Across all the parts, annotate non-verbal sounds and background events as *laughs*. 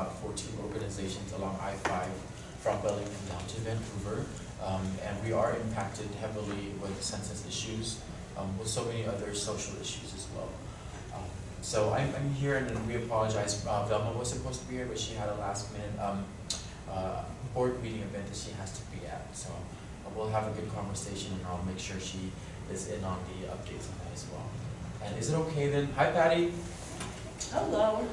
about 14 organizations along I-5 from Burlington down to Vancouver. Um, and we are impacted heavily with census issues, um, with so many other social issues as well. Um, so I'm, I'm here and we apologize. Uh, Velma was supposed to be here, but she had a last minute um, uh, board meeting event that she has to be at. So uh, we'll have a good conversation and I'll make sure she is in on the updates on that as well. And is it okay then? Hi Patty, Hello.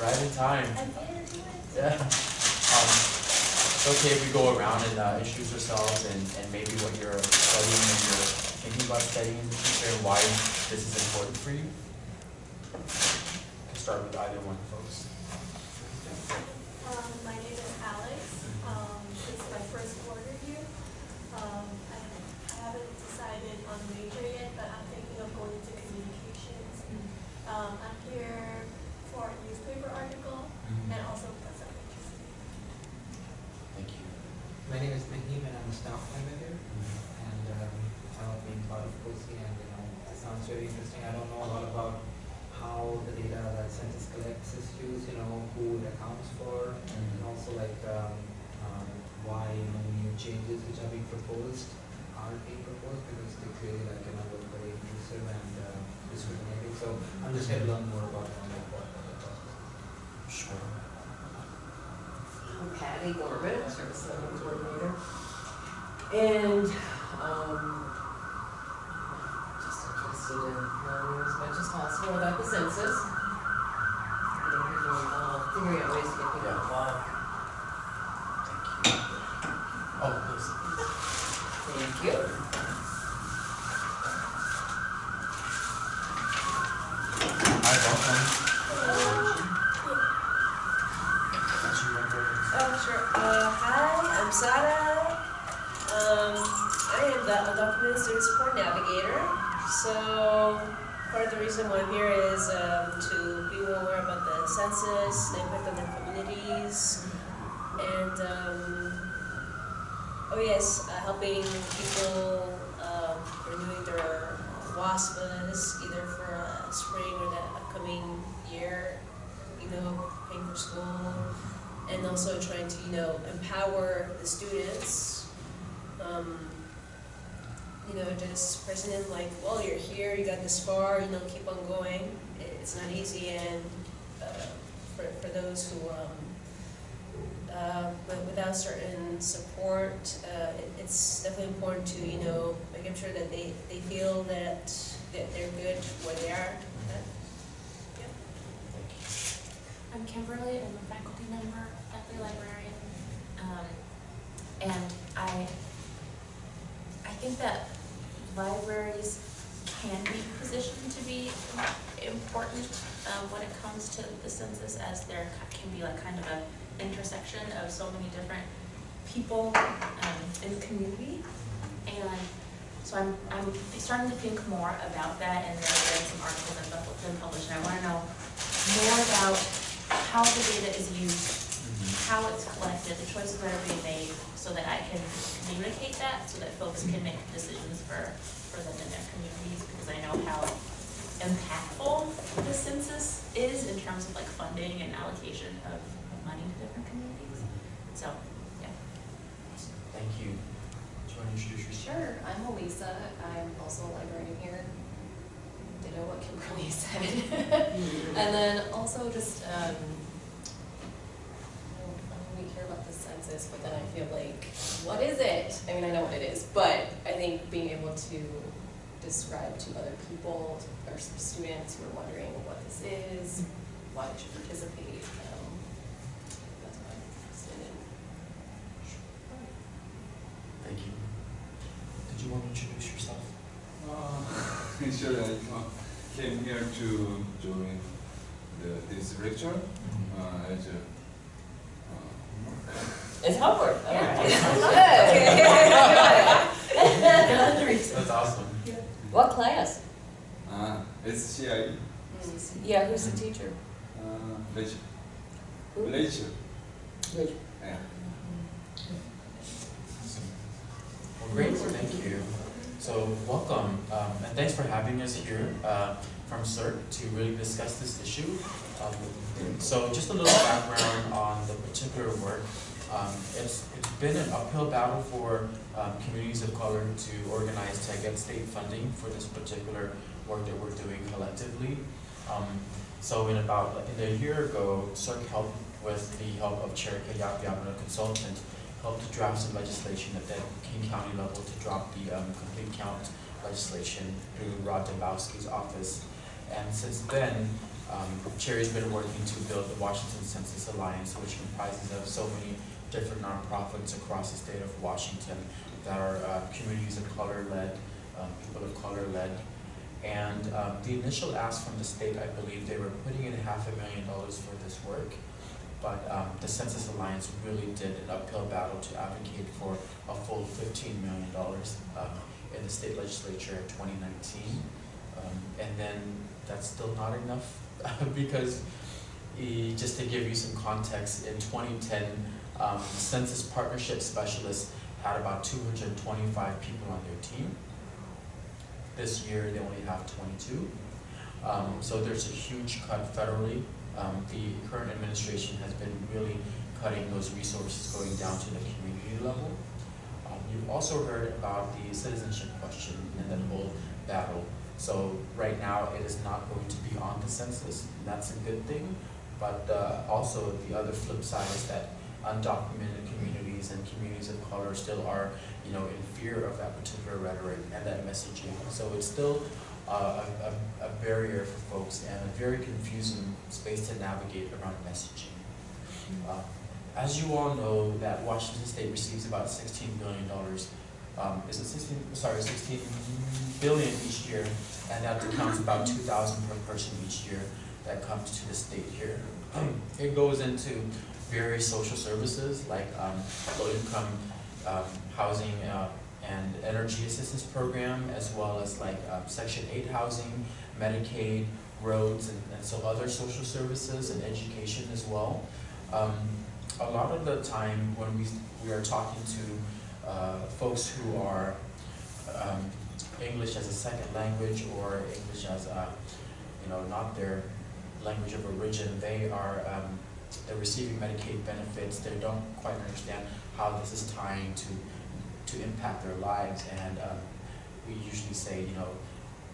Right in time. I'm here to do it. Yeah. Um, it's okay if we go around and uh, introduce ourselves and, and maybe what you're studying and you're thinking about studying in the future and why this is important for you. Can start with either one, folks. Um, my name is Alex. Um, it's my first quarter here. Um, I, I haven't decided on major yet, but I'm thinking of going into communications. Um, I'm here for a newspaper article and also because I'm interested. Thank you. My name is Mahim and I'm a staff member here and um, I love being part of COSI and you know, it sounds very interesting. I don't know a lot about how the data that census collects is used, you know, who it accounts for and also like um, um, why you know, new changes which are being proposed are being proposed because they clearly like you know look very inclusive and uh, discriminating. So I'm just here to learn more about you know, what what the. Sure. I'm Patty Gorman, Service Level Coordinator. And, um, just interested in learning as much as possible about the census. And uh, figuring out ways to get people Yeah. Uh, Thank you. Oh, please. Thank you. Hi, welcome. Oh, sure. Uh, hi, I'm Sada. Um, I am the Student Support Navigator. So, part of the reason why I'm here is um, to be more aware about the census, the impact on their communities, and um, oh yes, uh, helping people um, renewing their WASFAs either for uh, spring or the upcoming year, you know, paying for school and also trying to, you know, empower the students. Um, you know, just presenting like, well, you're here, you got this far, you know, keep on going. It's not easy, and uh, for for those who, um, uh, but without certain support, uh, it, it's definitely important to, you know, making sure that they, they feel that, that they're good where they are. That- Thank you. I'm Kimberly, I'm a faculty member at the librarian. Um, and I, I think that libraries can be positioned to be important, um, when it comes to the census as there can be like kind of a intersection of so many different people, um, in the community. And so I'm, I'm starting to think more about that and there have been some articles that have been published and I wanna know more about how the data is used, how it's collected, the choices that are being made, so that I can communicate that, so that folks can make decisions for, for them in their communities, because I know how impactful the census is in terms of like funding and allocation of, of money to different communities. So, yeah. Thank you. Do you want to introduce yourself? Sure, I'm Elisa. I'm also a librarian here. Ditto what Kimberly *laughs* said. and then also just, um, I don't, I don't care about the census, but then I feel like, what is it? I mean, I know what it is, but I think being able to describe to other people or students who are wondering what this is, why they should participate, um, that's what I'm interested in. Thank you. Did you want to introduce yourself? Uh, *laughs* Sure, I came here to join the, this lecture uh, as a, uh, It's homework, all *laughs* *laughs* Good. That's awesome. What class? uh, SCI, Yeah, who's the teacher? uh, Rachel. Who? Rachel. Rachel. Yeah. Well, great, thank you. So welcome, um, and thanks for having us here uh, from CERC to really discuss this issue. Um, so just a little background on the particular work. Um, it's, it's been an uphill battle for um, communities of color to organize to get state funding for this particular work that we're doing collectively. Um, so in about, in a year ago, CERC helped with the help of Chair Kayab Yamana Consultant, helped to draft some legislation at the King County level to drop the um, complete count legislation through Rod Dembowski's office. And since then, um, Cherry's been working to build the Washington Census Alliance, which comprises of so many different nonprofits across the state of Washington that are uh, communities of color led, um, people of color led. And um, the initial ask from the state, I believe they were putting in half a million dollars for this work. But um, the Census Alliance really did an uphill battle to advocate for a full $15 million um, in the state legislature in 2019. Um, and then that's still not enough *laughs* because just to give you some context, in 2010, um, Census Partnership Specialists had about 225 people on their team. This year, they only have 22. Um, so there's a huge cut federally. Um, the current administration has been really cutting those resources going down to the community level. Um, you've also heard about the citizenship question and that whole battle. So right now, it is not going to be on the census. and That's a good thing. But uh, also the other flip side is that undocumented communities and communities of color still are, you know, in fear of that particular rhetoric and that messaging. So it's still a, a, a barrier for folks and a very confusing space to navigate around messaging. Uh, as you all know, that Washington State receives about $16 billion um, is it 16, sorry, 16 billion each year, and that accounts about 2,000 per person each year that comes to the state here. it goes into various social services like um, low-income um, housing uh, and energy assistance program, as well as like um, Section 8 housing, Medicaid, roads, and, and so other social services and education as well. Um, a lot of the time when we, we are talking to uh, folks who are um, English as a second language or English as a, you know, not their language of origin, they are um, they're receiving Medicaid benefits. They don't quite understand how this is tying to to impact their lives. And um, we usually say, you know,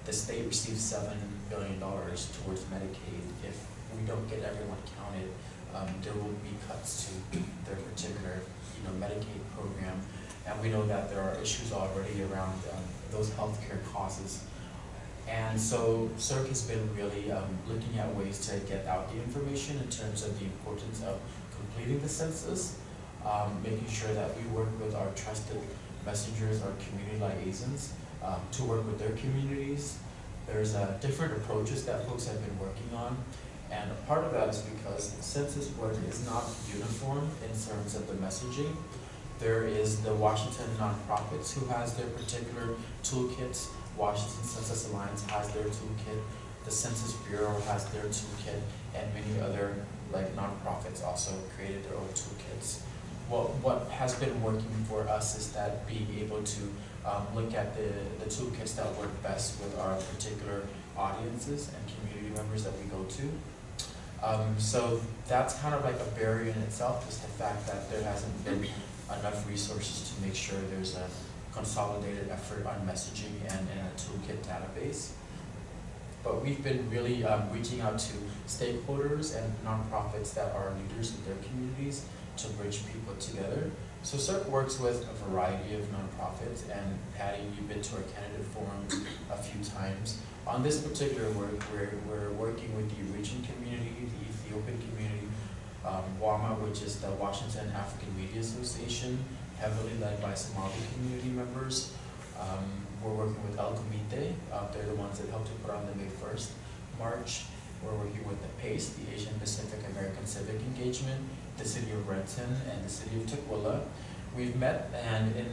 the state receives seven billion dollars towards Medicaid. If we don't get everyone counted, um, there will be cuts to their particular, you know, Medicaid program. And we know that there are issues already around um, those healthcare causes. And so CERC has been really um, looking at ways to get out the information in terms of the importance of completing the census, um, making sure that we work with our trusted messengers, our community liaisons, um, to work with their communities. There's uh, different approaches that folks have been working on. And part of that is because the census work is not uniform in terms of the messaging. There is the Washington nonprofits who has their particular toolkits. Washington Census Alliance has their toolkit. The Census Bureau has their toolkit, and many other like nonprofits also created their own toolkits. What what has been working for us is that being able to um, look at the the toolkits that work best with our particular audiences and community members that we go to. Um, so that's kind of like a barrier in itself, is the fact that there hasn't been enough resources to make sure there's a consolidated effort on messaging and, and a toolkit database. But we've been really um, reaching out to stakeholders and nonprofits that are leaders in their communities to bridge people together. So CERC works with a variety of nonprofits, and Patty, you've been to our candidate forum a few times. On this particular work, we're, we're working with the Eritrean community, the Ethiopian community, um, WAMA, which is the Washington African Media Association, heavily led by Somali community members. Um, we're working with El Comite, uh, they're the ones that helped to put on the May 1st March. We're working with the PACE, the Asian Pacific American Civic Engagement, the City of Renton, and the City of Tukwila. We've met, and in,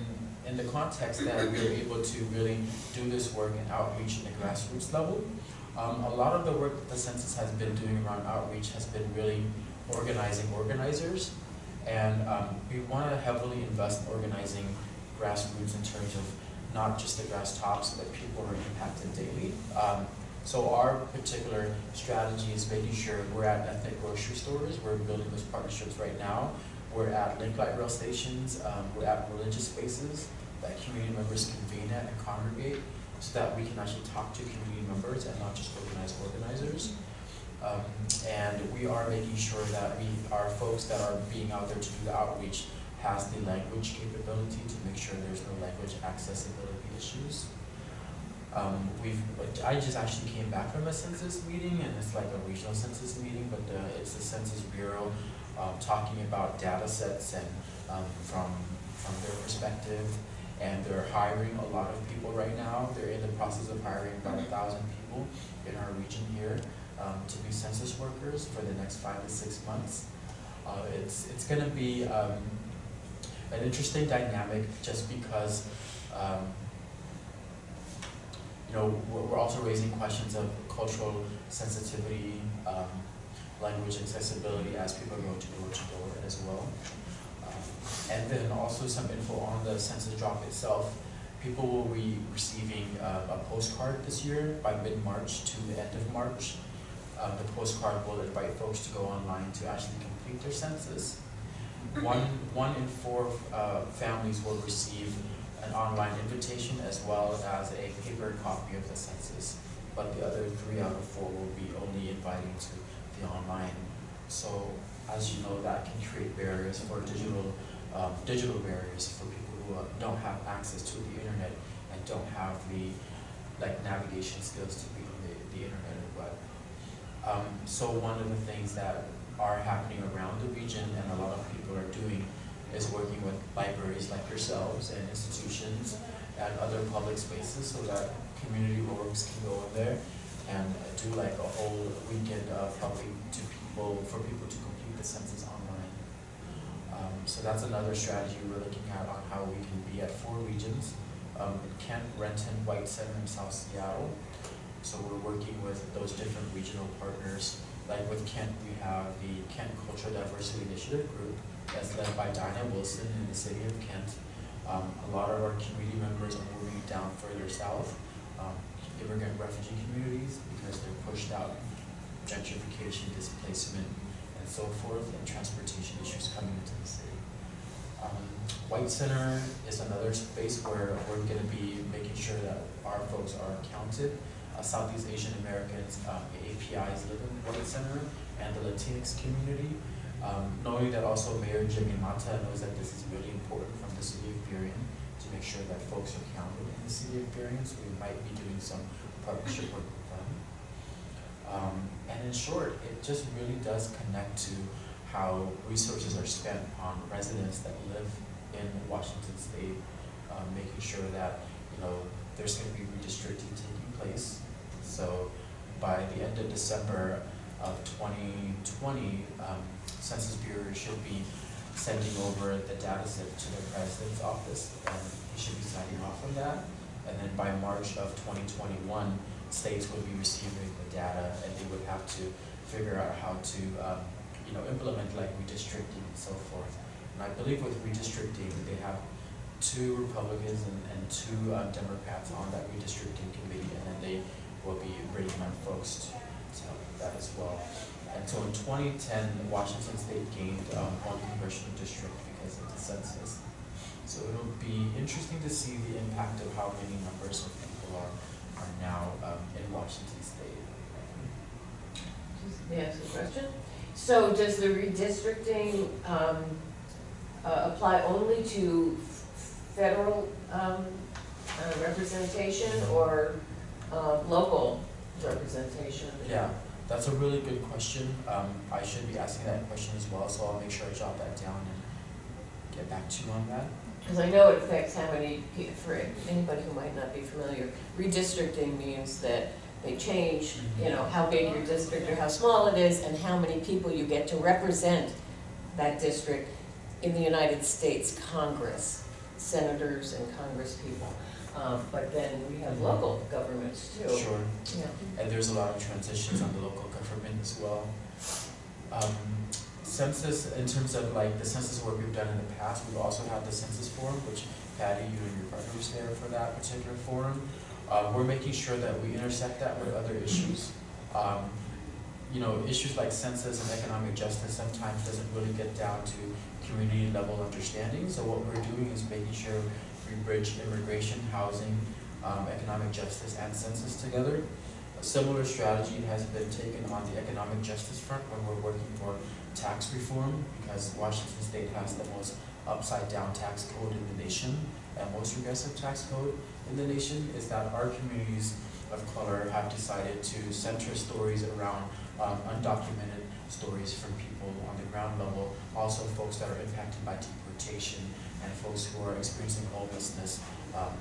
in the context that we were able to really do this work and outreach in the grassroots level, um, a lot of the work that the census has been doing around outreach has been really organizing organizers. And um, we want to heavily invest in organizing grassroots in terms of not just the grass tops, but people are impacted daily. Um, So our particular strategy is making sure we're at ethnic grocery stores, we're building those partnerships right now. We're at link light rail stations, um, we're at religious spaces that community members convene at and congregate, so that we can actually talk to community members and not just organize organizers. Um, and we are making sure that we, our folks that are being out there to do the outreach has the language capability to make sure there's no language accessibility issues. Um, we've, I just actually came back from a census meeting, and it's like a regional census meeting, but uh, it's the Census Bureau um, talking about data sets and um, from from their perspective, and they're hiring a lot of people right now. They're in the process of hiring about a thousand people in our region here um, to be census workers for the next five to six months. Uh, it's it's going to be um, an interesting dynamic just because. You know, we're, we're also raising questions of cultural sensitivity, um, language accessibility as people go to door to door as well. Um, and then also some info on the census drop itself. People will be receiving uh, a postcard this year by mid-March to the end of March. Um, the postcard will invite folks to go online to actually complete their census. One, one in four uh, families will receive an online invitation as well as a paper copy of the census. But the other three out of four will be only inviting to the online. So as you know, that can create barriers for digital, um, digital barriers for people who uh, don't have access to the internet and don't have the like navigation skills to be on the, the internet or web. Um, so one of the things that are happening around the region and a lot of people are doing is working with libraries like yourselves and institutions and other public spaces so that community orgs can go in there and do like a whole weekend of helping to people, for people to complete the census online. Um, so that's another strategy we're looking at on how we can be at four regions. Um, Kent, Renton, White Center, and South Seattle. So we're working with those different regional partners. Like with Kent, we have the Kent Cultural Diversity Initiative Group, that's led by Dinah Wilson in the city of Kent. Um, a lot of our community members are moving down further south, um, immigrant refugee communities, because they're pushed out, gentrification, displacement, and so forth, and transportation issues coming into the city. Um, White Center is another space where we're going to be making sure that our folks are counted. Uh, Southeast Asian Americans, um, APIs Living in White Center, and the Latinx community. Um, knowing that also Mayor Jimmy Matta knows that this is really important from the city of Burien to make sure that folks are counted in the city of Burien, so we might be doing some partnership work with them. Um, and in short, it just really does connect to how resources are spent on residents that live in Washington State, um, making sure that you know there's going to be redistricting taking place. So by the end of December of 2020, um, Census Bureau should be sending over the data set to the president's office, and he should be signing off on that. And then by March of 2021, states would be receiving the data, and they would have to figure out how to, um, you know, implement like redistricting and so forth. And I believe with redistricting, they have two Republicans and, and two uh, Democrats on that redistricting committee, and then they will be bringing on folks to, that as well. And so in 2010, Washington State gained um, one congressional district because of the census. So it'll be interesting to see the impact of how many numbers of people are, are now um, in Washington State. May I ask a question? So does the redistricting, um, uh, apply only to federal, um, uh, representation or, uh, local representation? Yeah, that's a really good question. Um, I should be asking that question as well, so I'll make sure I jot that down and get back to you on that. Because I know it affects how many, for anybody who might not be familiar, redistricting means that they change, you know, how big your district or how small it is and how many people you get to represent that district in the United States Congress, senators and congresspeople. Um, but then we have local governments too. Sure. Yeah. And there's a lot of transitions on the local government as well. Um, census, in terms of like the census work we've done in the past, we've also had the census forum, which Patty, you and your partner was there for that particular forum. uh, we're making sure that we intersect that with other issues. Um, you know, issues like census and economic justice sometimes doesn't really get down to community level understanding. So what we're doing is making sure we bridge immigration, housing, um, economic justice, and census together. A similar strategy has been taken on the economic justice front when we're working for tax reform, because Washington State has the most upside down tax code in the nation, and most regressive tax code in the nation, is that our communities of color have decided to center stories around um, undocumented stories from people on the ground level, also folks that are impacted by deportation and folks who are experiencing homelessness, um,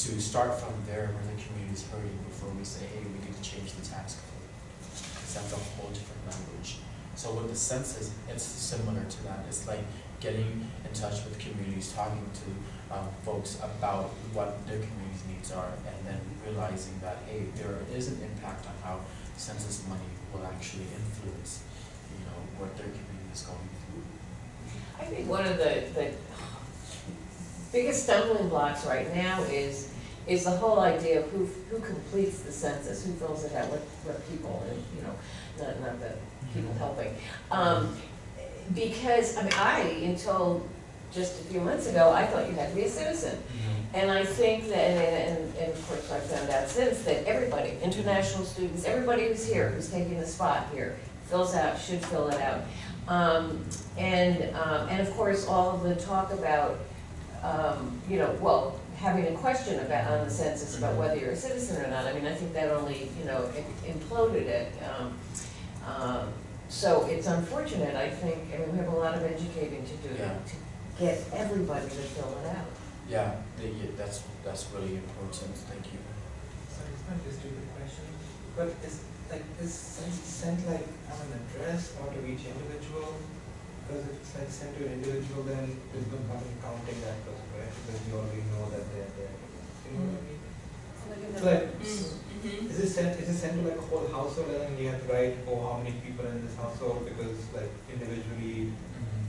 to start from there where the community is hurting before we say, hey, we need to change the tax code. Because that's a whole different language. So with the census, it's similar to that. It's like getting in touch with communities, talking to um, folks about what their community's needs are, and then realizing that, hey, there is an impact on how census money will actually influence, you know, what their community is going through. I think one of the, the biggest stumbling blocks right now is, is the whole idea of who, who completes the census, who fills it out, what, what people, and, you know, not, not the people helping. Um, because, I mean, I, until just a few months ago, I thought you had to be a citizen. And I think that, and, and, and of course I've found out since, that everybody, international students, everybody who's here, who's taking the spot here, fills out, should fill it out. Um, and, um, and of course, all of the talk about, um, you know, well, having a question about, on the census about whether you're a citizen or not, I mean, I think that only, you know, imploded it. Um, um, so it's unfortunate, I think, I mean, we have a lot of educating to do Yeah. to get everybody to fill it out. Yeah, the, yeah, that's, that's really important, thank you. Sorry, it's not a stupid question, but is, like, is sent, sent like on an address or to each individual? Because if it's like sent to an individual, then there's no point in counting that person, right? Because you already know that they're there. You know what I mean? It's like, mm, mm-hmm. is it sent, is it sent to like a whole household and then you have to write, oh, how many people in this household? Because like individually, mm-hmm.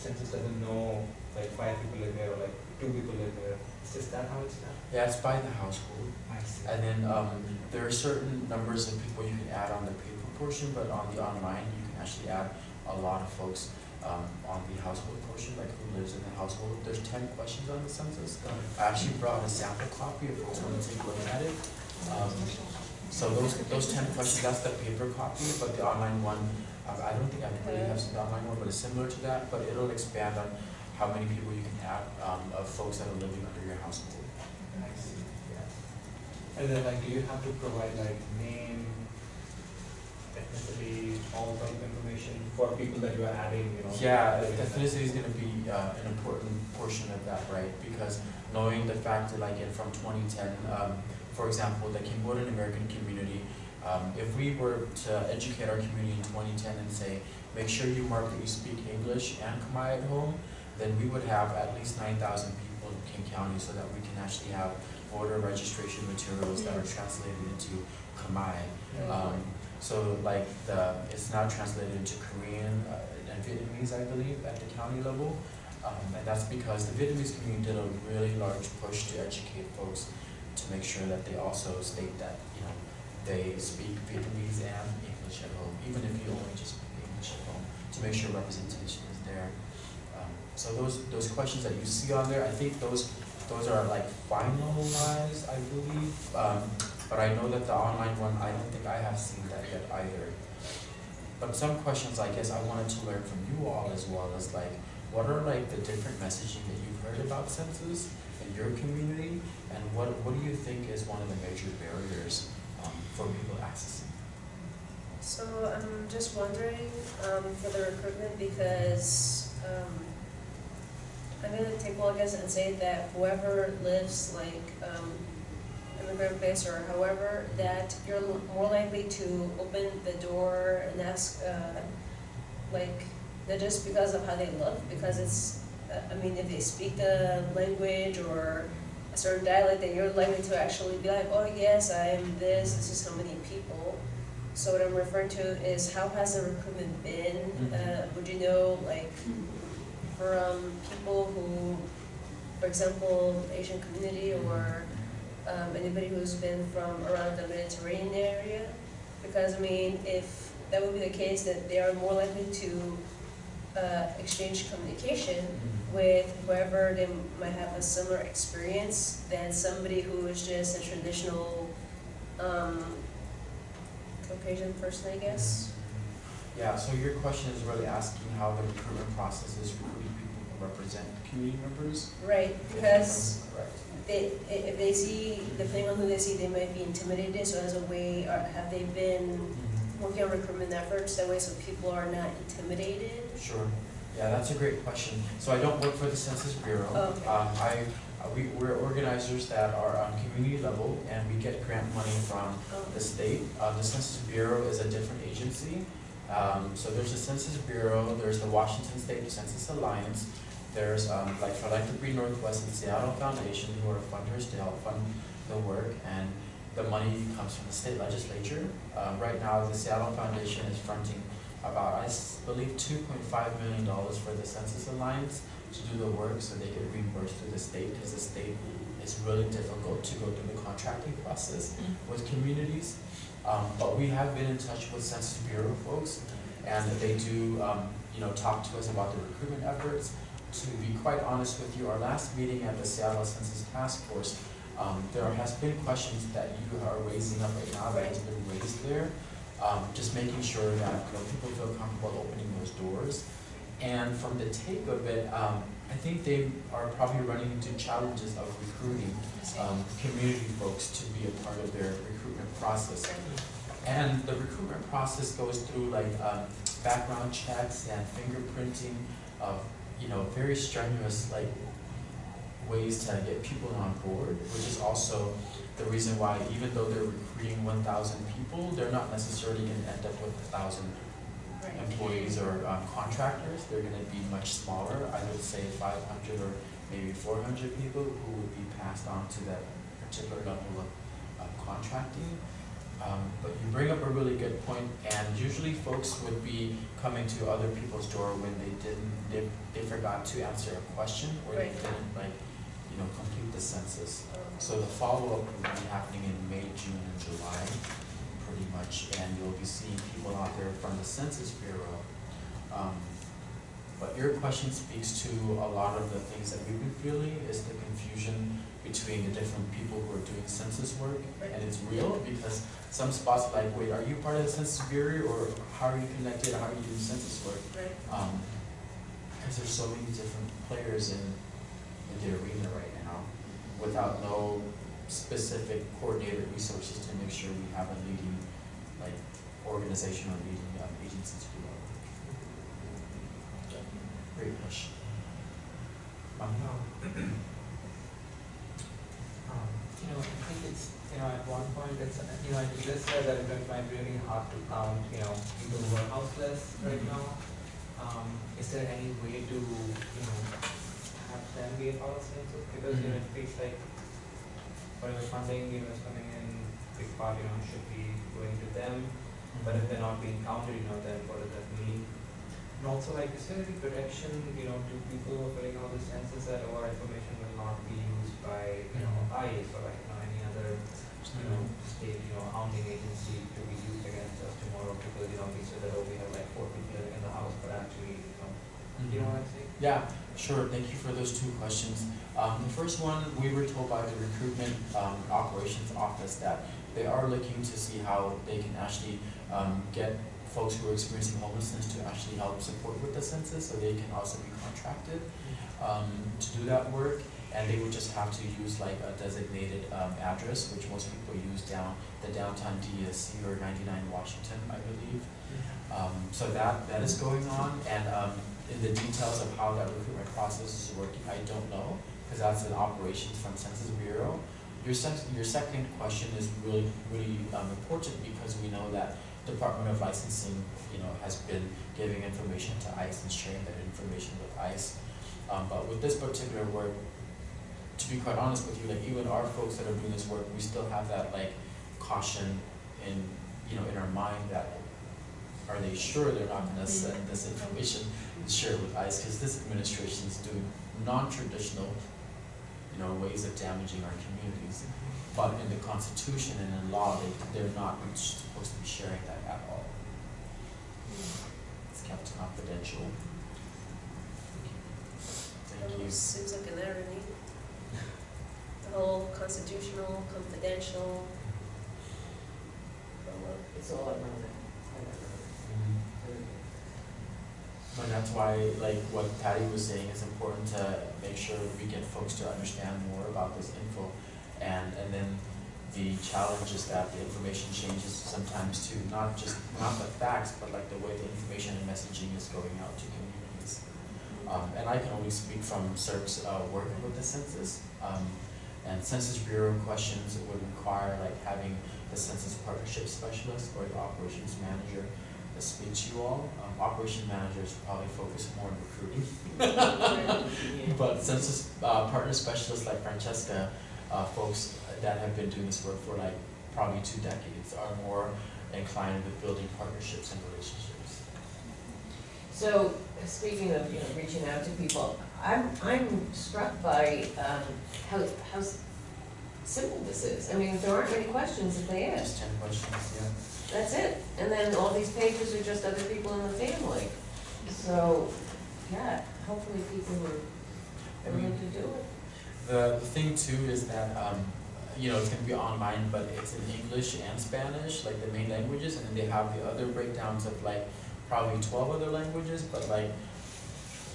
census doesn't know like five people live here or like two people live here. It's just that how it's done? Yeah, it's by the household. I see. And then, um, there are certain numbers of people you can add on the paper portion, but on the online, you can actually add a lot of folks, um, on the household portion, like who lives in the household. There's ten questions on the census. I actually brought a sample copy if folks want to take a look at it. Um, so those, those ten questions, that's the paper copy, but the online one, uh, I don't think everybody has the online one, but it's similar to that, but it'll expand on how many people you can have um, of folks that are living under your household. I see, yeah. And then like, do you have to provide like name, ethnicity, all type of information for people that you are adding, you know? Yeah, living ethnicity is gonna be, uh, an important portion of that, right? Because knowing the fact that like in from twenty ten, um, for example, the Cambodian American community, um, if we were to educate our community in twenty ten and say, make sure you mark that you speak English and Khmer at home, then we would have at least nine thousand people in King County so that we can actually have voter registration materials that are translated into Khmer. Um, so like the, it's now translated into Korean uh, and Vietnamese, I believe, at the county level. Um, and that's because the Vietnamese community did a really large push to educate folks to make sure that they also state that, you know, they speak Vietnamese and English at home, even if you only just speak English at home, to make sure representation is there. Um, so those, those questions that you see on there, I think those, those are like finalized, I believe. Um, but I know that the online one, I don't think I have seen that yet either. But some questions, I guess, I wanted to learn from you all as well as like, what are like the different messaging that you've heard about census in your community? And what, what do you think is one of the major barriers, um, for people accessing? So I'm just wondering, um, for the recruitment, because, um, I'm gonna take a look at and say that whoever lives like, um, immigrant base or however, that you're more likely to open the door and ask, uh, like, not just because of how they look, because it's, uh, I mean, if they speak the language or a certain dialect, then you're likely to actually be like, oh yes, I am this, this is how many people. So what I'm referring to is how has the recruitment been? Mhm. Uh, would you know, like, from people who, for example, Asian community or um, anybody who's been from around the Mediterranean area. Because, I mean, if that would be the case, that they are more likely to uh, exchange communication with whoever they might have a similar experience than somebody who is just a traditional um, Caucasian person, I guess. Yeah, so your question is really asking how the recruitment process is recruiting people who represent community members? Right, because Correct. They, if they see, depending on who they see, they might be intimidated, so as a way, or have they been working on recruitment efforts that way so people are not intimidated? Sure. Yeah, that's a great question. So I don't work for the Census Bureau. Okay. Um, I, we, we're organizers that are on community level and we get grant money from the state. Uh, the Census Bureau is a different agency. Um, so there's the Census Bureau, there's the Washington State Census Alliance, there's, um, like Philanthropy Northwest and Seattle Foundation who are funders to help fund the work and the money comes from the state legislature. Uh, right now, the Seattle Foundation is fronting about, I believe, two point five million dollars for the Census Alliance to do the work so they get reimbursed through the state, because the state is really difficult to go through the contracting process with communities. Um, but we have been in touch with Census Bureau folks, and they do, um, you know, talk to us about the recruitment efforts. To be quite honest with you, our last meeting at the Seattle Census Task Force, um, there has been questions that you are raising up right now that has been raised there. Um, just making sure that, you know, people feel comfortable opening those doors. And from the take of it, um, I think they are probably running into challenges of recruiting, um, community folks to be a part of their recruitment process. And the recruitment process goes through like, um, background checks and fingerprinting of, you know, very strenuous, like, ways to get people on board, which is also the reason why even though they're recruiting one thousand people, they're not necessarily gonna end up with a thousand employees or um, contractors, they're gonna be much smaller, I would say five hundred or maybe four hundred people who would be passed on to that particular level of, of contracting. Um, but you bring up a really good point, and usually folks would be coming to other people's door when they didn't, they, they forgot to answer a question, or they didn't like, you know, complete the census. So the follow-up will be happening in May, June, and July, pretty much, and you'll be seeing people out there from the Census Bureau. Um, but your question speaks to a lot of the things that we've been feeling, is the confusion between the different people who are doing census work, and it's real, because some spots are like, wait, are you part of the Census Bureau, or how are you connected, how are you doing census work? Right. Um, because there's so many different players in, in the arena right now, without no specific coordinated resources to make sure we have a leading, like, organization or leading, um, agencies to do our work. Great question. Um, *clears throat* Um, you know, I think it's, you know, at one point, it's, uh, you know, just said that it might be really hard to count, you know, people who are houseless right now. Um, is there any way to, you know, have them be a part of census? Because, you know, it feels like whatever funding, you know, is coming in, big part, you know, should be going to them. But if they're not being counted, you know, then what does that mean? And also, like, is there any protection, you know, to people who are filling out the census that our information will not be used by, you know, ICE or like, you know, any other, you know, state, you know, hounding agency to be used against us tomorrow because, you know, we said that, oh, we have like four people in the house, but actually, you know, you know what I'm saying? Yeah, sure, thank you for those two questions. Um, the first one, we were told by the recruitment, um, operations office that they are looking to see how they can actually, um, get folks who are experiencing homelessness to actually help support with the census, so they can also be contracted, um, to do that work. And they would just have to use like a designated, um, address, which most people use down, the downtown DSC or ninety-nine Washington, I believe. Um, so that, that is going on, and, um, in the details of how that recruitment process is working, I don't know, because that's an operations from Census Bureau. Your your second question is really, really, um, important, because we know that Department of Licensing, you know, has been giving information to ICE and sharing that information with ICE. Um, but with this particular work, to be quite honest with you, like even our folks that are doing this work, we still have that like caution in, you know, in our mind that are they sure they're not gonna mm-hmm. send this information and share it with ICE, cause this administration is doing non-traditional, you know, ways of damaging our communities. Mm-hmm. But in the Constitution and in law, they, they're not supposed to be sharing that at all. Mm-hmm. It's kept confidential. Thank you. Seems like an irony. The whole constitutional, confidential. It's all around that. And that's why, like what Patty was saying, it's important to make sure we get folks to understand more about this info. And, and then the challenge is that the information changes sometimes too, not just, not the facts, but like the way the information and messaging is going out to communities. Um, and I can only speak from CERC's, uh, working with the census. Um, and Census Bureau questions would require like having the census partnership specialist or the operations manager speak to you all. Um, operations managers probably focus more on recruiting. *laughs* But census, uh, partner specialists like Francesca, uh, folks that have been doing this work for like probably two decades are more inclined with building partnerships and relationships. So, speaking of, you know, reaching out to people, I'm, I'm struck by, um, how, how simple this is. I mean, there aren't many questions that they ask. Just ten questions, yeah. That's it. And then all these pages are just other people in the family. So, yeah, hopefully people are, willing to do it. The, the thing too is that, um, you know, it's gonna be online, but it's in English and Spanish, like the main languages, and then they have the other breakdowns of like probably twelve other languages, but like,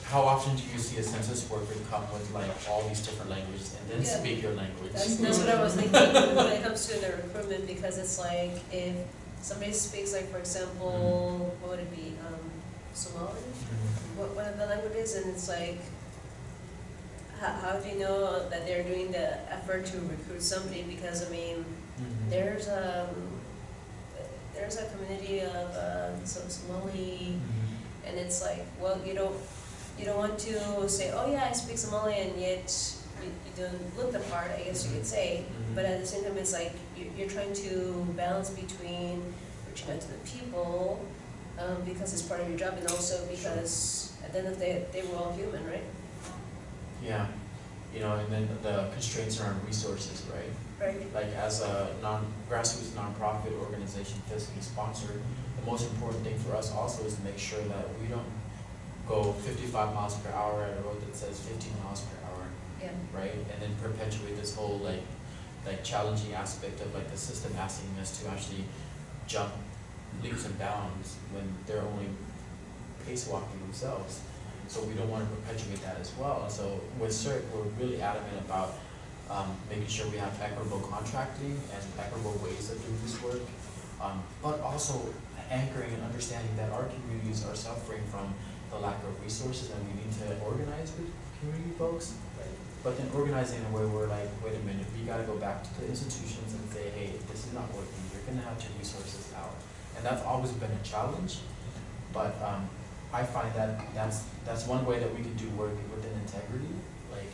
how often do you see a census worker come with like all these different languages and then Yeah. speak your language? That's, that's what I was thinking *laughs* when it comes to the recruitment, because it's like, if somebody speaks like, for example, what would it be, um, Somali? Mhm. What, one of the languages, and it's like, how, how do you know that they're doing the effort to recruit somebody, because I mean, Mhm. there's, um, there's a community of, some Somali Mhm. And it's like, well, you don't, you don't want to say, oh yeah, I speak Somali, and yet you, you don't look the part, I guess you could say. Mhm. But at the same time, it's like, you, you're trying to balance between reaching out to the people, um, because it's part of your job, and also because at the end of the day, they were all human, right? Yeah, you know, and then the constraints around resources, right? Right? Like as a non, grassroots nonprofit organization fiscally sponsored, the most important thing for us also is to make sure that we don't go fifty-five miles per hour at a road that says fifteen miles per hour, Yeah. right? And then perpetuate this whole like, like challenging aspect of like the system asking us to actually jump leaps and bounds when they're only pace walking themselves. So we don't wanna perpetuate that as well. And so with CERC, we're really adamant about um, making sure we have equitable contracting and equitable ways of doing this work. Um, but also anchoring and understanding that our communities are suffering from the lack of resources and we need to organize with community folks. But then organizing in a way where we're like, wait a minute, we gotta go back to the institutions and say, hey, this is not working, you're gonna have to resources out. And that's always been a challenge, but um, I find that that's, that's one way that we can do work within integrity. Like,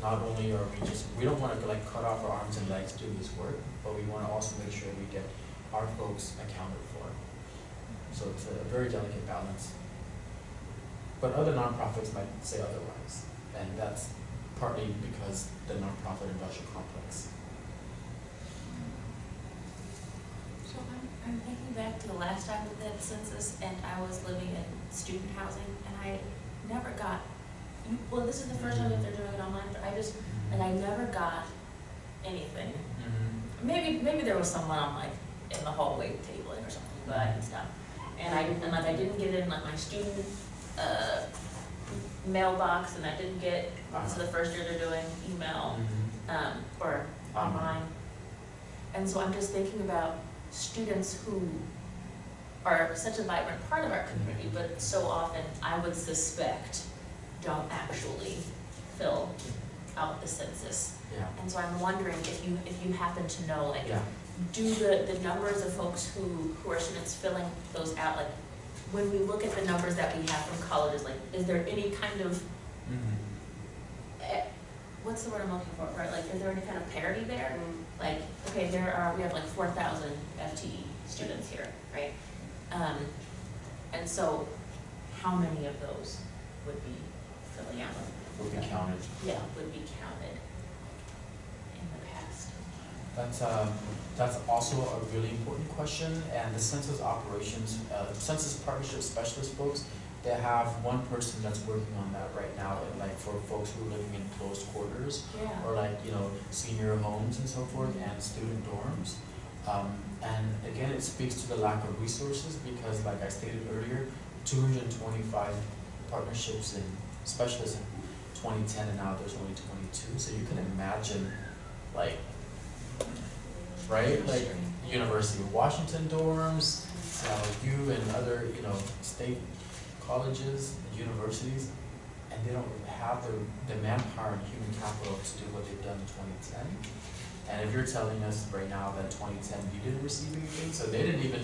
not only are we just, we don't wanna like cut off our arms and legs doing this work, but we wanna also make sure we get our folks accounted for. So it's a very delicate balance. But other nonprofits might say otherwise, and that's partly because the nonprofit industrial complex. So I'm, I'm thinking back to the last time we did census and I was living in student housing and I never got, well, this is the first time that they're doing it online, but I just, and I never got anything. Mm-hmm. Maybe, maybe there was someone on like, in the hallway tabling or something, but I didn't stop. And I, and like I didn't get in like my student, uh, mailbox and I didn't get, so the first year they're doing email, um, or online. And so I'm just thinking about students who are such a vibrant part of our community, but so often, I would suspect, don't actually fill out the census. Yeah, And so I'm wondering if you, if you happen to know, like, yeah. do the, the numbers of folks who, who are students filling those out, like, when we look at the numbers that we have from colleges, like, is there any kind of, eh, what's the word I'm looking for, right, like, is there any kind of parity there? Like, okay, there are, we have like four thousand FTE students here, right? Um, and so, how many of those would be filling out? Will be counted. Yeah, would be counted. That's, um, that's also a really important question, and the census operations, uh, census partnership specialist folks, they have one person that's working on that right now, and like for folks who are living in closed quarters, Yeah. or like, you know, senior homes and so forth, and student dorms. Um, and again, it speaks to the lack of resources, because like I stated earlier, two hundred and twenty-five partnerships and specialists in twenty ten, and now there's only twenty-two, so you can imagine, like, right, like, University of Washington dorms, you and other, you know, state colleges, and universities, and they don't have the, the manpower and human capital to do what they've done in twenty ten. And if you're telling us right now that twenty ten, you didn't receive anything, so they didn't even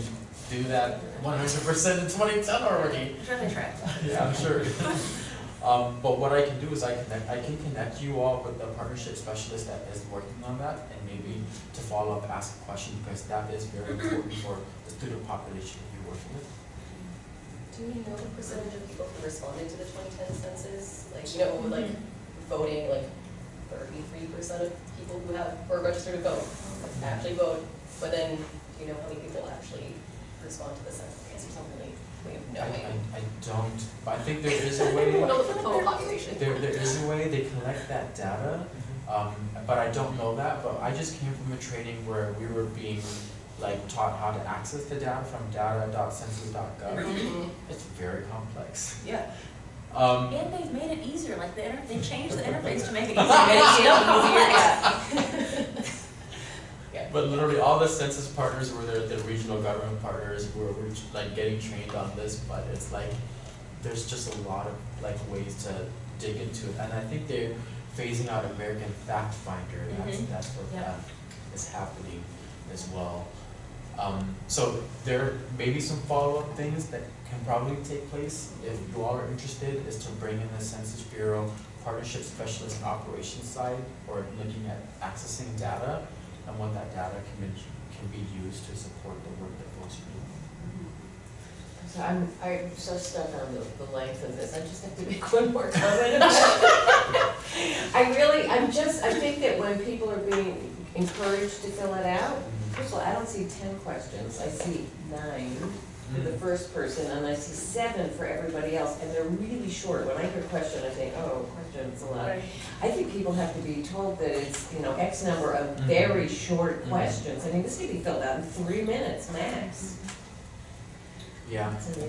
do that one hundred percent in twenty ten already. I'm sure they tried. Yeah, I'm sure. *laughs* Um, but what I can do is I connect, I can connect you all with the partnership specialist that is working on that, and maybe to follow up, ask a question, because that is very important *clears throat* for the student population you're working with. Do we know the percentage of people who responded to the twenty ten census? Like, you know, mm-hmm. like voting, like thirty-three percent of people who have, or registered to vote, actually vote, but then, do you know how many people actually respond to the census? I guess or something like, we have no I. I, I don't, but I think there is a way, *laughs* don't know the total population. there, there is a way they collect that data, um, but I don't know that, but I just came from a training where we were being like taught how to access the data from data.census.gov. Mhm. It's very complex. Yeah. Um, And they've made it easier, like the they changed the interface to make it easier, but *laughs* it's still complex. *laughs* But literally all the census partners were the, the regional government partners who were, were like getting trained on this, but it's like, there's just a lot of like ways to dig into it, and I think they're phasing out American Fact Finder, that's, Mhm. that's what, Yeah. um, is happening as well. Um, so there may be some follow-up things that can probably take place, if you all are interested, is to bring in the Census Bureau partnership specialist and operations side, or looking at accessing data, and what that data can be, can be used to support the work that folks are doing. So I'm, I'm so stuck on the, the length of this, I just have to *laughs* make one more comment. *laughs* I really, I'm just, I think that when people are being encouraged to fill it out, first of all, I don't see ten questions, I see nine for the first person, and I see seven for everybody else, and they're really short. When I hear a question, I think, oh, question's a lot. I think people have to be told that it's, you know, X number of Mhm. very short Mhm. questions. I mean, this could be filled out in three minutes max. Yeah,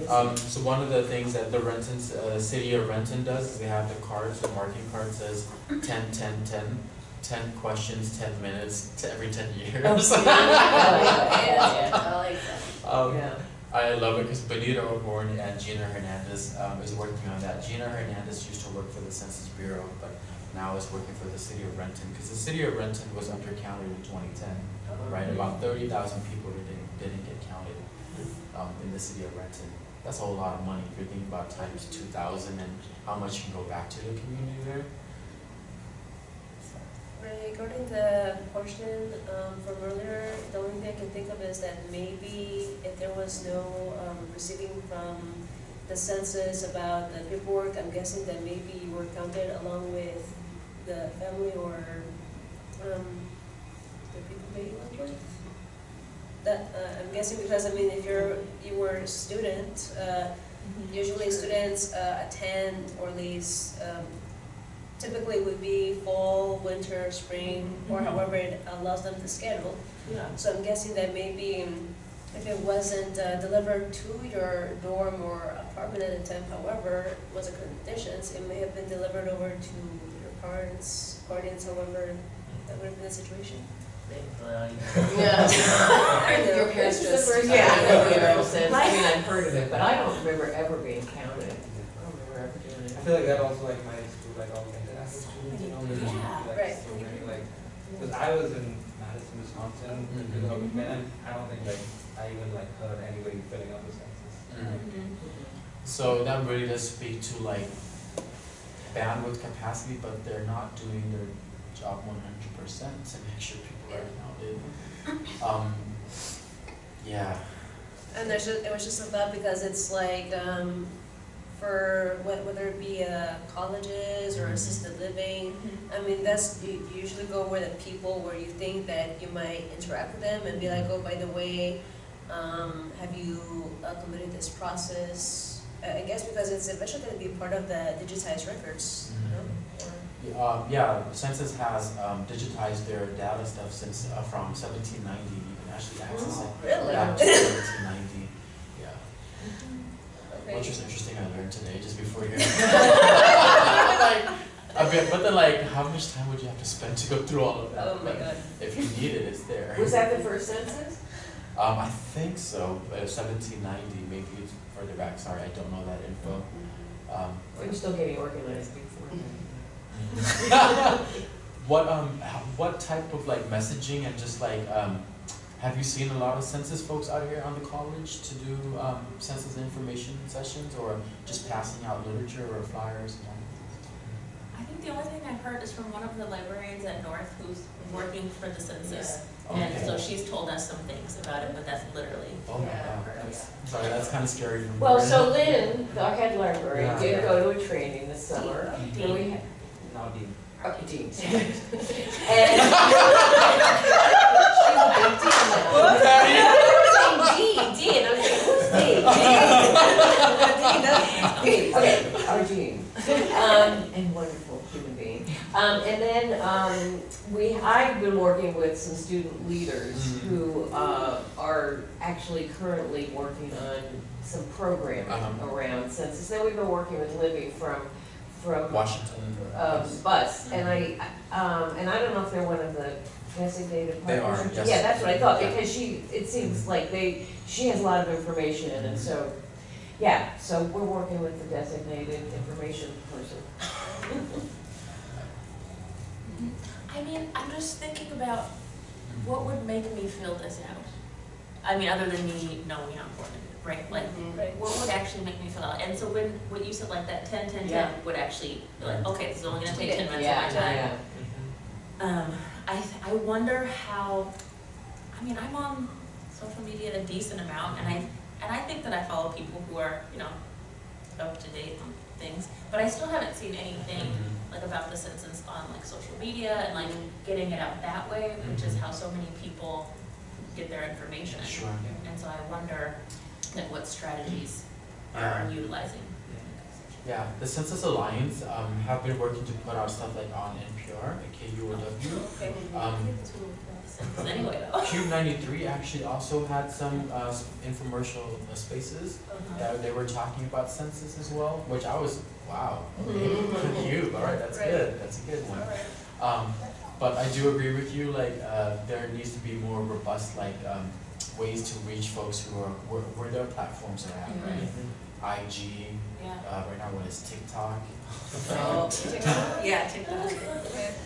um, so one of the things that the Renton, uh, city of Renton does is they have the cards, the marking card says 10, 10, 10, 10 questions, ten minutes, to every ten years. Oh, *laughs* Yeah, I like that. Um, Yeah. I love it because Benita O'Gorn and Gina Hernandez um, is working on that. Gina Hernandez used to work for the Census Bureau, but now is working for the city of Renton because the city of Renton was undercounted in 2010, right? About 30,000 people didn't, didn't get counted um, in the city of Renton. That's a whole lot of money if you're thinking about times 2,000 and how much you can go back to the community there. Regarding the portion um, from earlier, the only thing I can think of is that maybe if there was no um, receiving from the census about the paperwork, I'm guessing that maybe you were counted along with the family or um, the people that you live with. That, uh, I'm guessing because, I mean, if you're, you were a student, uh, Usually students uh, attend or at least um, typically would be fall, winter, spring, or Mhm. however it allows them to schedule. Yeah. So I'm guessing that maybe if it wasn't uh, delivered to your dorm or apartment at the time, however, was the conditions, it may have been delivered over to your parents, guardians, however, that would have been the situation. Yeah. I. *laughs* Your parents This is the just. first Yeah. time that we ever said, I mean, I've heard of it, but I don't remember ever being counted. I don't remember ever doing I feel like that also like my school like all the international students, you know, there's Yeah, like right. so many like, because I was in Madison, Wisconsin, because of and I don't think like, I even like heard anybody filling out the census. Mm-hmm. So that really does speak to like bandwidth capacity, but they're not doing their job one hundred percent to make sure people are counted. Um, yeah, And there's just, it was just a thought because it's like, um, for whe- whether it be uh, colleges or assisted living. I mean, that's, you you usually go where the people, where you think that you might interact with them and be like, oh, by the way, um, have you uh, completed this process? I guess because it's eventually gonna be part of the digitized records, you know? Or- Yeah, the census has, um, digitized their data stuff since, uh, from seventeen ninety, you can actually access it. Really? Back to seventeen ninety, yeah. Okay. Which was interesting, I learned today, just before here. *laughs* Like, a bit, but then like, how much time would you have to spend to go through all of that? Oh my But god. If you need it, it's there. Was that the first census? Um, I think so, but seventeen ninety, maybe it's further back, sorry, I don't know that info. Um, We're still getting organized before. *laughs* What, um, what type of like messaging and just like, um, have you seen a lot of census folks out here on the college to do, um, census information sessions or just passing out literature or flyers and all? I think the only thing I've heard is from one of the librarians at North who's working for the census. Okay. And so she's told us some things about it, but that's literally, Oh my Yeah. god, that's, sorry, that's kinda scary for me. Well, so. Lynn, our head librarian, Yeah. did go to a training this summer. And we had, Now Dean. oh, Dean. And. *laughs* She's a big deal was saying Dean, Dean, I was like, who's Dean? Dean, okay, our Dean. Um, and wonderful human being. Um, and then, um, we, I've been working with some student leaders Mhm. who, uh, are actually currently working on some programming Uh-huh. around census. Then we've been working with Libby from, from Washington. um, bus, and I, um, and I don't know if they're one of the designated They partners. are, yes. Yeah, that's what I thought, Yeah. because she, it seems like they, she has a lot of information, and so, yeah, so we're working with the designated information person. I mean, I'm just thinking about what would make me fill this out? I mean, other than me knowing how important it is, right? Like, Right. what would actually make me fill out? And so when, what you said, like that ten, ten, Yeah. ten would actually, be like, okay, this is only gonna take ten minutes of my time. yeah, Um, I, I wonder how, I mean, I'm on social media a decent amount, and I, and I think that I follow people who are, you know, up to date on things, but I still haven't seen anything Mhm. like about the census on like social media and like getting it out that way, which is how so many people get their information. Sure. And so I wonder, like, what strategies Yeah. are you utilizing? Yeah, the Census Alliance, um, have been working to put out stuff like on NPR, KUOW. Okay. Um, Anyway, though. *laughs* KUBE ninety-three actually also had some, uh, infomercial uh, spaces that they were talking about census as well, which I was, wow, *laughs* *laughs* okay, KUBE, alright, that's Right. good, that's a good one. Um, but I do agree with you, like, uh, there needs to be more robust, like, um, ways to reach folks who are, where, where their platforms are at, right? IG, Yeah. uh, right now, what is TikTok? Oh, *laughs* TikTok. Yeah, TikTok. okay. *laughs*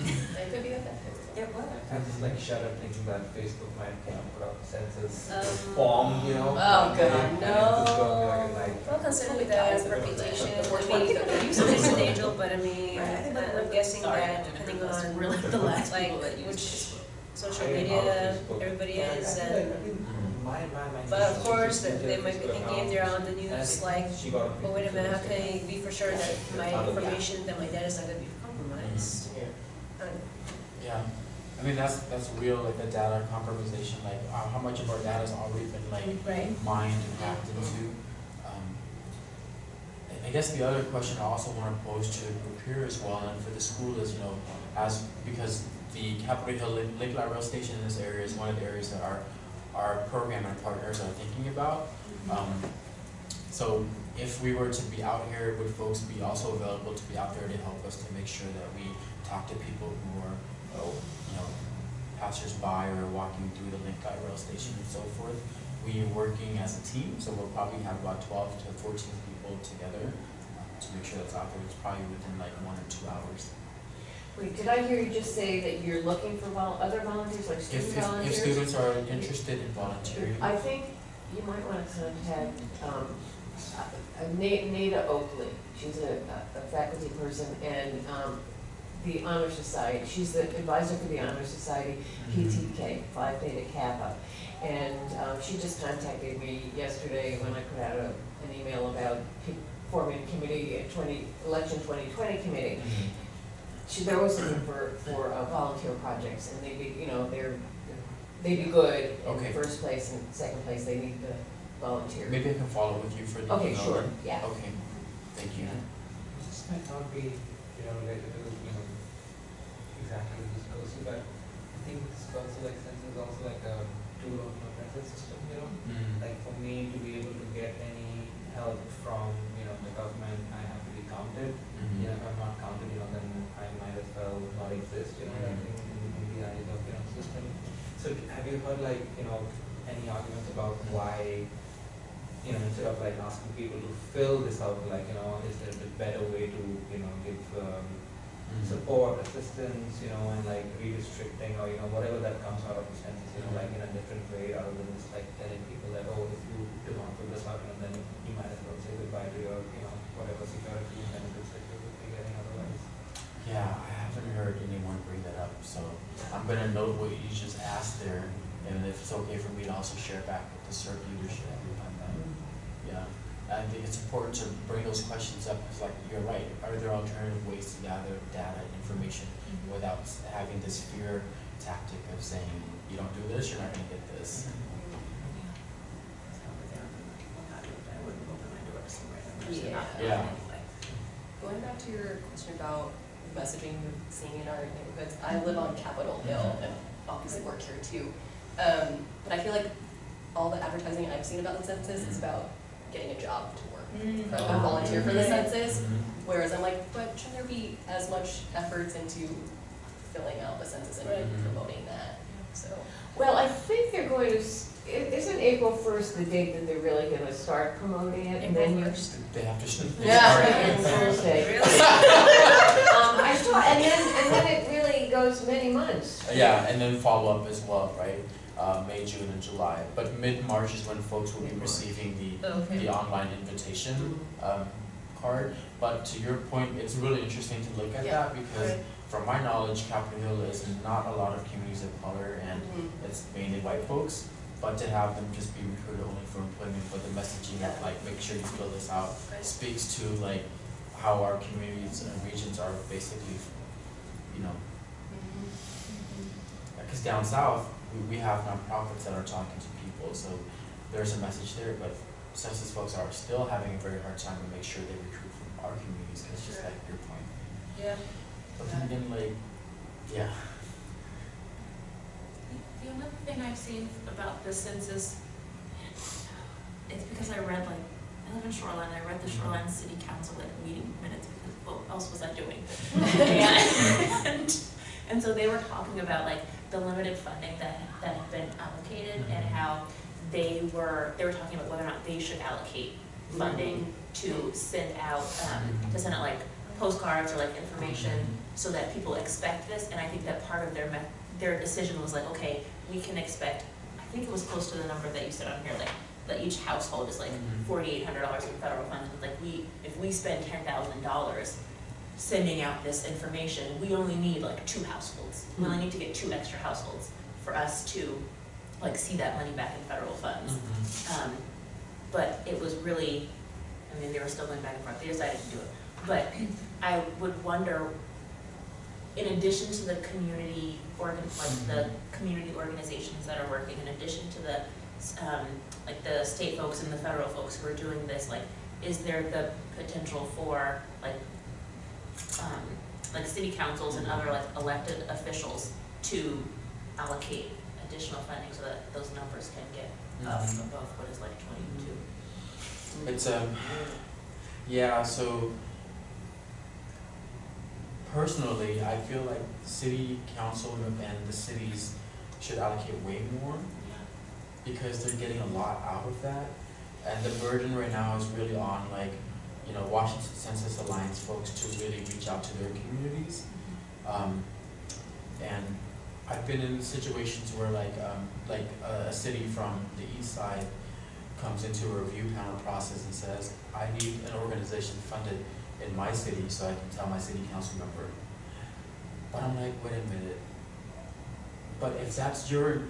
It could be a benefit. It would. I just like shudder thinking that Facebook might, you know, put up census Um, form, you know. Oh, God, and it's just gonna like no. Well, considering the reputation, I mean, it's an angel, but I mean, Right, I think that- I'm guessing Sorry, that I'm depending on really *laughs* the last like people that use which Facebook. Social media out of Facebook. everybody Yeah, is and But of course, they might be going thinking if they're on the news, like, she oh, wait a minute, how can I be for sure that my information, that my data is not gonna be compromised? Um, Yeah, I mean, that's, that's real, like, the data compromisation, like, uh, how much of our data's already been, like, Right. mined and hacked into. Um, I- I guess the other question I also wanna pose to Rupir as well, and for the school is, you know, as, because the Capitol Hill Lake, Light Rail Station in this area is one of the areas that our, our program and partners are thinking about. Um, so if we were to be out here, would folks be also available to be out there to help us to make sure that we talk to people who are, oh, you know, passers-by or walking through the Link Light Rail Station and so forth? We are working as a team, so we'll probably have about twelve to fourteen people together uh, to make sure that's out there. It's probably within like one or two hours. Wait, did I hear you just say that you're looking for vol, other volunteers, like student if, if volunteers? students are interested in volunteering, I think you might wanna contact, um, uh, Na- Nada Oakley, she's a, a faculty person, and, um, the Honor Society, she's the advisor for the Honor Society, PTK, Phi Theta Kappa. And, um, she just contacted me yesterday when I put out a, an email about pe- forming committee, uh, twenty, election twenty twenty committee. Mhm. She, they're always looking for, for uh, volunteer projects, and they'd be, you know, they're, they'd be good Okay. in first place and second place, they need the volunteer. Maybe I can follow with you for the Okay, email sure, then. yeah. Okay, thank you. This might not be, you know, related to, you know, exactly this goes to, but I think this also like sense is also like a tool of a method system, you know? Mm. Like for me to be able to get any help from, you know, the government, I have to be counted. Mhm. You know, if I'm not counted, you know, then I might as well not exist, you know, I Mhm. think in, in the eyes of, you know, system. So have like, you know, any arguments about why, you know, instead of like asking people to fill this out, like, you know, is there a better way to, you know, give um, Mhm. support, assistance, you know, and like redistricting or, you know, whatever that comes out of the census, you know, like in a different way rather than just like telling people that, oh, if you do not fill this out, and then you might as well say goodbye to your, you know, whatever security benefits that you would be getting otherwise. Yeah, I haven't heard anyone bring that up, so I'm gonna note what you just asked there, and if it's okay for me to also share back with the CERC leadership on that. Yeah, I think it's important to bring those questions up, because like, you're right, are there alternative ways to gather data and information mm-hmm. without having this fear tactic of saying, you don't do this, you're not gonna get this. Mm-hmm. Yeah. Yeah. Going back to your question about messaging seeing in our neighborhoods, I live on Capitol Hill mm-hmm. and obviously work here too. Um, but I feel like all the advertising I've seen about the census is about getting a job to work, rather than volunteer for the census. Mhm. Whereas I'm like, but should there be as much efforts into filling out the census and Right. promoting that? So, Well, I think they're going to, isn't April first the date that they're really gonna start promoting it, and then you. April 1st. They have to. sh- Yeah. start- And Thursday. Really? *laughs* Um, I saw, and then, and then it really goes many months. Yeah, and then follow up as well, right? Uh, May, June, and July. But mid-March is when folks will be receiving the, okay. the online invitation, um, card. But to your point, it's really interesting to look at Yeah, that because right. from my knowledge, Capitol Hill is not a lot of communities of color and Mhm. it's mainly white folks. But to have them just be recruited only for employment, but the messaging of like, make sure you fill this out, Right. speaks to like how our communities and regions are basically, you know, Mhm. because down south, we, we have nonprofits that are talking to people, so there's a message there, but census folks are still having a very hard time to make sure they recruit from our communities, because just Sure. like your point. Yeah. But then again, like, yeah, The only thing I've seen about the census, it's because I read like, I live in Shoreline, I read the mm-hmm. Shoreline City Council like meeting minutes because what else was I doing? *laughs* *laughs* And, and so they were talking about like the limited funding that, that had been allocated and Mhm. how they were, they were talking about whether or not they should allocate funding to send out, um, to send out like postcards or like information so that people expect this, and I think that part of their me- their decision was like, okay, we can expect, I think it was close to the number that you said on here, like, that each household is like Mhm. forty-eight hundred dollars in federal funds, but like we, if we spend ten thousand dollars sending out this information, we only need like two households, we only need to get two extra households for us to like see that money back in federal funds. Mhm. Um, but it was really, I mean, they were still going back and forth, they decided to do it. But I would wonder, in addition to the community organ, like the community organizations that are working, in addition to the, um, like the state folks and the federal folks who are doing this, like, is there the potential for, like, um, like city councils and other like elected officials to allocate additional funding so that those numbers can get up Mhm. above what is like twenty-two. It's um, yeah, so personally, I feel like city council and the cities should allocate way more because they're getting a lot out of that. And the burden right now is really on like, you know, Washington Census Alliance folks to really reach out to their communities. Um, and I've been in situations where like, um, like a, a city from the east side comes into a review panel process and says, I need an organization funded in my city so I can tell my city council member. But I'm like, wait a minute. But if that's your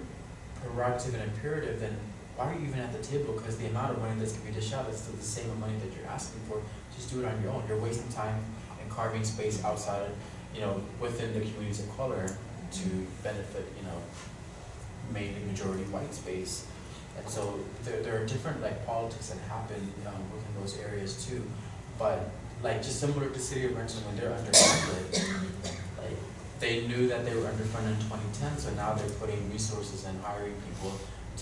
prerogative and imperative, then why are you even at the table? Because the amount of money that's gonna be dished out is still the same amount that you're asking for, just do it on your own, you're wasting time and carving space outside, you know, within the communities of color to benefit, you know, mainly majority white space. And so there, there are different like politics that happen, um, within those areas too. But like just similar to City of Renton, when they're underfunded, like they knew that they were underfunded in twenty ten, so now they're putting resources and hiring people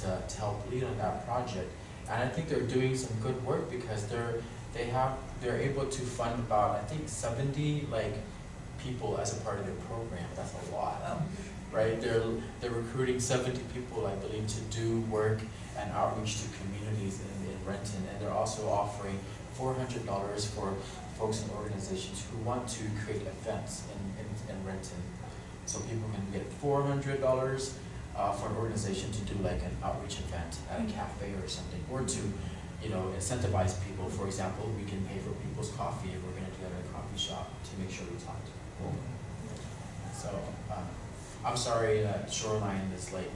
to, to help lead on that project. And I think they're doing some good work because they're, they have, they're able to fund about, I think seventy like people as a part of their program, that's a lot oh. right? They're, they're recruiting seventy people, I believe, to do work and outreach to communities in, in Renton. And they're also offering four hundred dollars for folks and organizations who want to create events in, in, in Renton. So people can get four hundred dollars, uh, for an organization to do like an outreach event at a cafe or something, or to, you know, incentivize people. For example, we can pay for people's coffee if we're gonna do it at a coffee shop to make sure we talk to people. So, um, I'm sorry that Shoreline is late.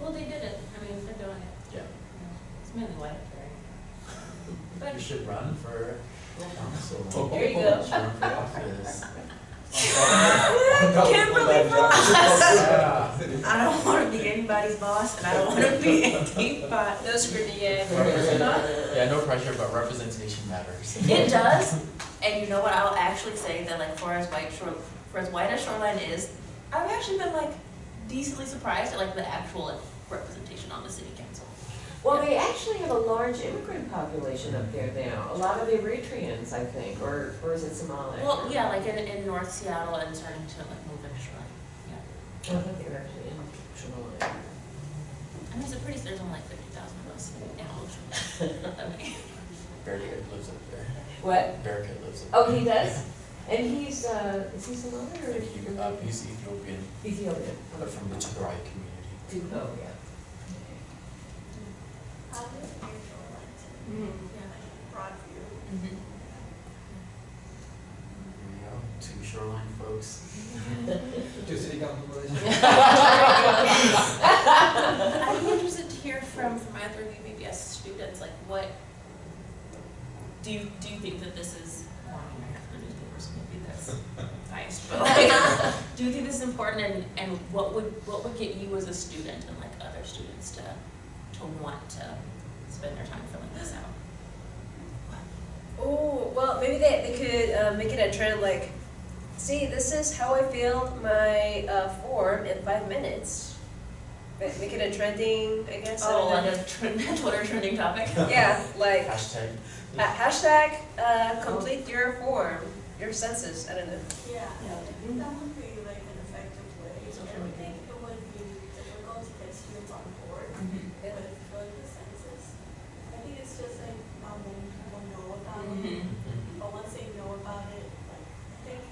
Well, they did it, I mean, they're doing it, Yeah. it's mainly white, right? You should run for council. There you go. Should run for office. *laughs* Kimberly *laughs* Yeah. *laughs* I don't wanna be anybody's boss, and I don't wanna be anybody's. No scrutiny yet. Represent- Yeah, no pressure, but representation matters. It does, and you know what, I'll actually say that like for as white shore, for as white as shoreline is, I've actually been like decently surprised at like the actual like, representation on the city council. Well, they actually have a large immigrant population up there now, a lot of Eritreans, I think, or, or is it Somali? Well, yeah, like in, in North Seattle and starting to like move into shoreline, yeah. I think they're actually in Somali. I mean, it's a pretty, there's only like fifty thousand of us in Ocean. Not that many. Barricade lives up there. What? Barricade lives up Oh, he does? And he's, uh, is he Somali or? Like, he- uh, he's Ethiopian, Ethiopian. but from the Tigray community. Oh, yeah. Two shoreline folks. Two city council positions. I'd be interested to hear from, from either of you, as students, like what, do you, do you think that this is, well, I that's biased, but like, do you think this is important and, and what would, what would get you as a student and like other students to, to want to spend their time filling this out? Oh, well, maybe they, they could uh, make it a trend like, see, this is how I filled my uh, form in five minutes. Make it a trending, I guess. Oh, don't know. like a trend, *laughs* Twitter trending topic? *laughs* Yeah, like *laughs* Hashtag. ha- hashtag uh, complete your form, your census. I don't know. Yeah, Yeah. that would be like an effective way. Social I media. think it would be difficult to get students on board Mhm. with filling the census. I think it's just like not many people know about it. Mhm. But once they know about it, like, I think,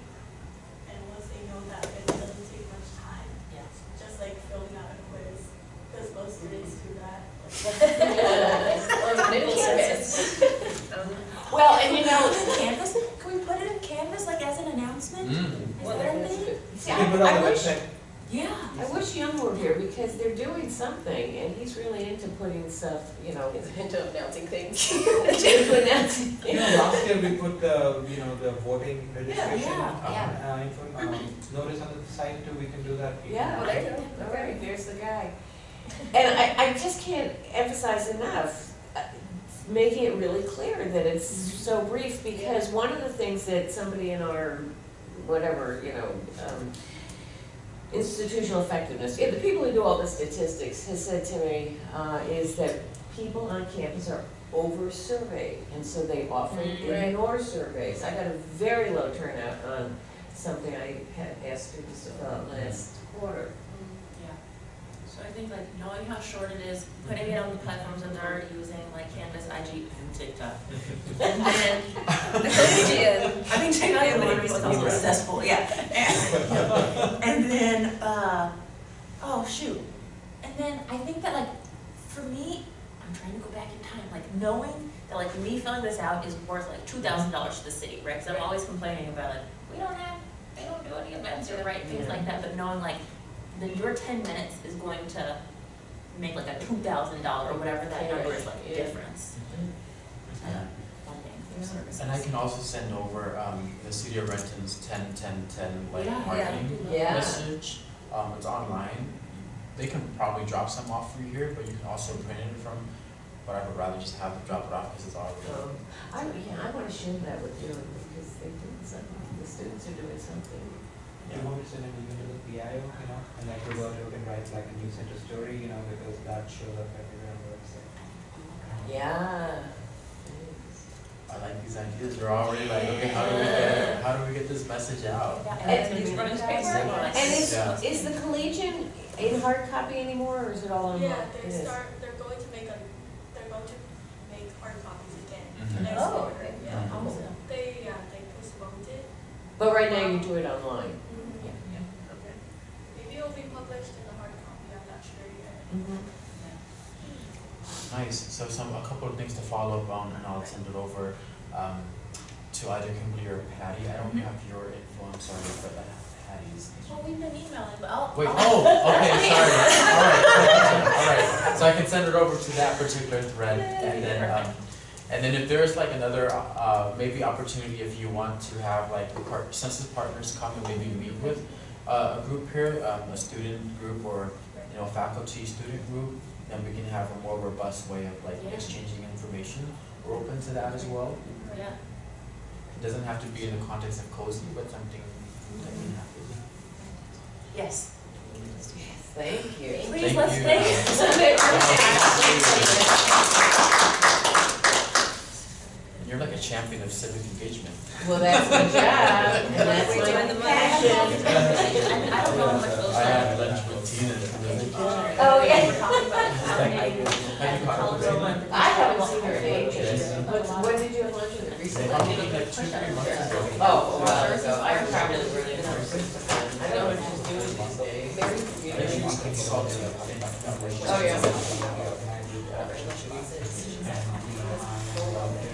and once they know that it doesn't take much time, Yeah. just like filling out a quiz, because most students do that. Or maybe census. Um, Well, and you know, Canvas, can we put it in Canvas like as an announcement? Mm. Is Well, that a that's thing? good. See, You can put it I, on I the wish, website. Yeah. I wish Young were here because they're doing something and he's really into putting stuff, you know, It's into announcing things. into announcing. You know, last year we put the, you know, the voting registration. yeah, yeah. Uh, info, um, notice on the site too, we can do that. Yeah, Oh, there you go. all right, there's the guy. And I, I just can't emphasize enough, uh, making it really clear that it's so brief, because one of the things that somebody in our, whatever, you know, um, institutional effectiveness, yeah, the people who do all the statistics has said to me, uh, is that people on campus are over-surveyed, and so they often Mm. Right. ignore surveys. I got a very low turnout on something I had asked students about last quarter. Yeah. So I think like knowing how short it is, putting it on the platforms that they're using, like Canvas, IG, and TikTok. And then, Ian. *laughs* I mean, TikTok and Twitter is also successful, yeah. *laughs* And, and then, uh, oh, shoot. And then I think that like, for me, I'm trying to go back in time, like knowing that like me filling this out is worth like two thousand dollars to the city, right? Cause I'm always complaining about like, we don't have, they don't do any events or right, things Yeah. like that, but knowing like, that your ten minutes is going to make like a two thousand dollar or whatever that number is like Yeah. difference. Yeah. Funding for services. And I can also send over, um, the City of Renton's ten, ten, ten, like, Yeah, marketing Yeah. message. Um, it's online. They can probably drop some off for you here, but you can also print it from, but I would rather just have them drop it off because it's already. Um, I, yeah, I wanna share that with you, because they did something, the students are doing something. Do you want to send an email to the PIO, you know, and like Roberto can write like a news center story, you know, because that shows up everywhere on the website. Yeah. I like these ideas. We're already like, okay, how do we get, how do we get this message out? Yeah, And and it's gonna be these in the running space. And is, Yeah. is the Collegian in hard copy anymore, or is it all online? Yeah, It they is. start, they're going to make a, they're going to make hard copies again Mhm. next Oh, year. okay. Yeah, Mhm. Awesome. they, yeah, they postponed it. But right now you do it online. Yeah, yeah. Okay. Maybe it'll be published in the hard copy, I'm not sure yet. Nice. So some, a couple of things to follow up on, and I'll send it over, um, to either Kimberly or Patty. I don't Mhm. have your info, I'm sorry, but I have Patty's. Well, we've been emailing, but I'll. Wait, I'll- oh, *laughs* okay, sorry. All right, all right. So I can send it over to that particular thread, and then, um, and then if there's like another, uh, maybe opportunity if you want to have like the part, census partners come and maybe meet with uh, a group here, um, a student group or, you know, faculty, student group, then we can have a more robust way of like Yeah. exchanging information. We're open to that as well. Yeah. It doesn't have to be in the context of cozy, but something that can happen. Yes. Thank you. Please, Thank let's you. thank. You're like a champion of civic engagement. Well, that's my job, and that's We're my the passion. *laughs* I don't know how much those I are. had lunch with Tina. Oh, yeah. We're talking about maybe Have you caught up with cultural Tina? and- I haven't seen her in ages. Yes. When did you have lunch with her recently? Probably like two, three months ago. Oh, a while ago, I probably really never I don't know what she's doing these days. And she. Oh, yeah.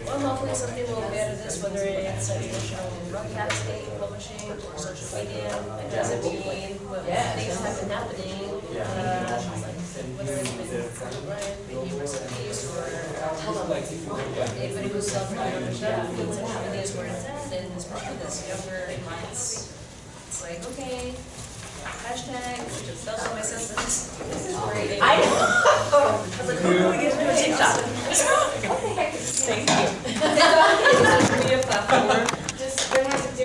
Well, hopefully something will be out of this, whether it's a traditional broadcasting, publishing, or social media. It doesn't what Yeah. things have been happening. Yeah. Uh, Whether it's been Ryan making recipes or anybody who's self-reliant or stuff, things that happen is where it's at, and especially this younger minds. It's like, okay, hashtag, those my senses. This is great. I know. *laughs* I was like, who do we get to do a TikTok? *laughs* Is *laughs* this?